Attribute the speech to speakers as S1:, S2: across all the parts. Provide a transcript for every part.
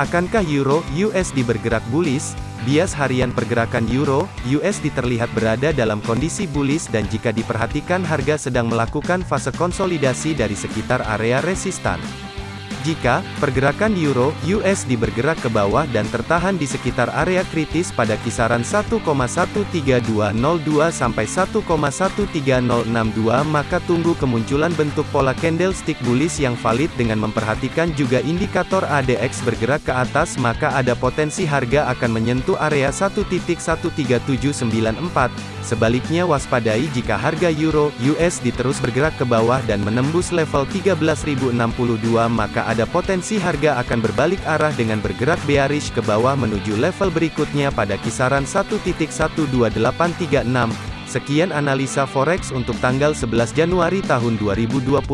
S1: Akankah Euro USD bergerak bullish? Bias harian pergerakan Euro USD terlihat berada dalam kondisi bullish dan jika diperhatikan harga sedang melakukan fase konsolidasi dari sekitar area resistan. Jika pergerakan euro USD bergerak ke bawah dan tertahan di sekitar area kritis pada kisaran 1,13202 sampai 1,13062 maka tunggu kemunculan bentuk pola candlestick bullish yang valid dengan memperhatikan juga indikator ADX bergerak ke atas maka ada potensi harga akan menyentuh area 1.13794 Sebaliknya waspadai jika harga euro USD terus bergerak ke bawah dan menembus level 13.062 maka ada potensi harga akan berbalik arah dengan bergerak bearish ke bawah menuju level berikutnya pada kisaran 1.12836. Sekian analisa forex untuk tanggal 11 Januari tahun 2021.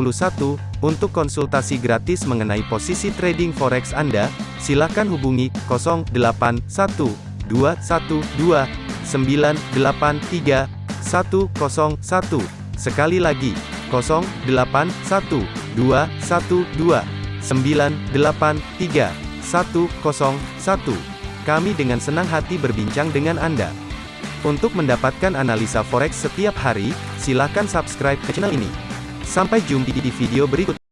S1: Untuk konsultasi gratis mengenai posisi trading forex Anda, silakan hubungi 081212 983 101. Sekali lagi, 081 212 983 101. Kami dengan senang hati berbincang dengan Anda. Untuk mendapatkan analisa forex setiap hari, silakan subscribe ke channel ini. Sampai jumpa di video berikutnya.